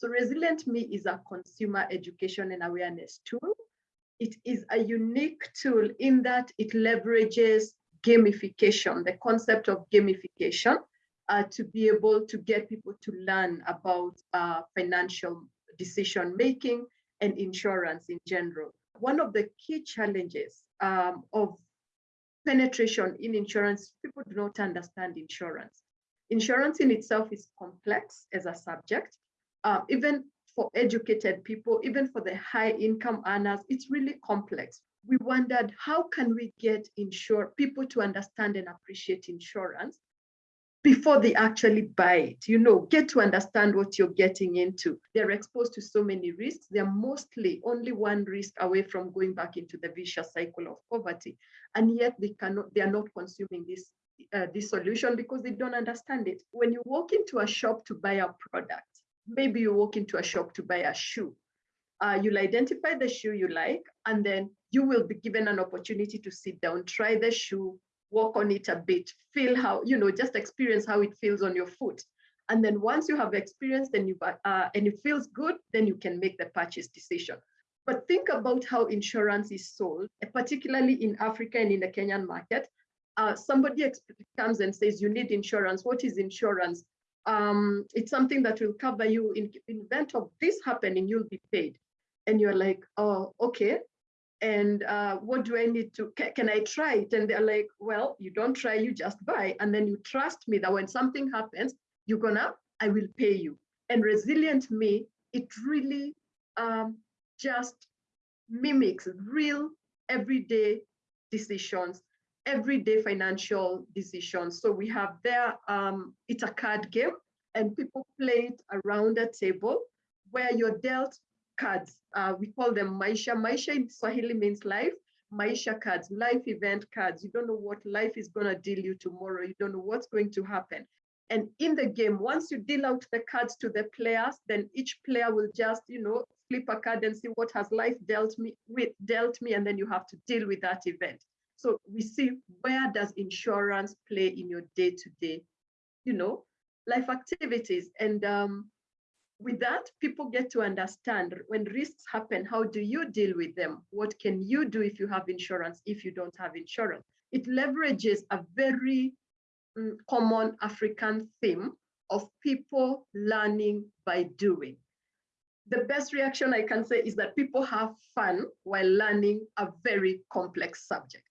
So Resilient Me is a consumer education and awareness tool. It is a unique tool in that it leverages gamification, the concept of gamification, uh, to be able to get people to learn about uh, financial decision making and insurance in general. One of the key challenges um, of penetration in insurance, people do not understand insurance. Insurance in itself is complex as a subject. Uh, even for educated people, even for the high income earners, it's really complex. We wondered how can we get insure people to understand and appreciate insurance before they actually buy it, you know, get to understand what you're getting into. They're exposed to so many risks. They're mostly only one risk away from going back into the vicious cycle of poverty. And yet they cannot, they are not consuming this, uh, this solution because they don't understand it. When you walk into a shop to buy a product, maybe you walk into a shop to buy a shoe. Uh, you'll identify the shoe you like, and then you will be given an opportunity to sit down, try the shoe, walk on it a bit, feel how, you know, just experience how it feels on your foot. And then once you have experienced and, you, uh, and it feels good, then you can make the purchase decision. But think about how insurance is sold, particularly in Africa and in the Kenyan market. Uh, somebody comes and says, you need insurance. What is insurance? Um, it's something that will cover you in, in event of this happening, you'll be paid. And you're like, oh, okay and uh, what do I need to, can, can, I try it? And they're like, well, you don't try, you just buy. And then you trust me that when something happens, you're gonna, I will pay you. And resilient me, it really um, just mimics real everyday decisions, everyday financial decisions. So we have there, um, it's a card game and people play it around a table where you're dealt cards. Uh, we call them Maisha. Maisha in Swahili means life. Maisha cards, life event cards. You don't know what life is going to deal you tomorrow. You don't know what's going to happen. And in the game, once you deal out the cards to the players, then each player will just, you know, flip a card and see what has life dealt me with, dealt me, and then you have to deal with that event. So we see where does insurance play in your day-to-day, -day, you know, life activities. And um, with that, people get to understand when risks happen, how do you deal with them? What can you do if you have insurance, if you don't have insurance? It leverages a very um, common African theme of people learning by doing. The best reaction I can say is that people have fun while learning a very complex subject.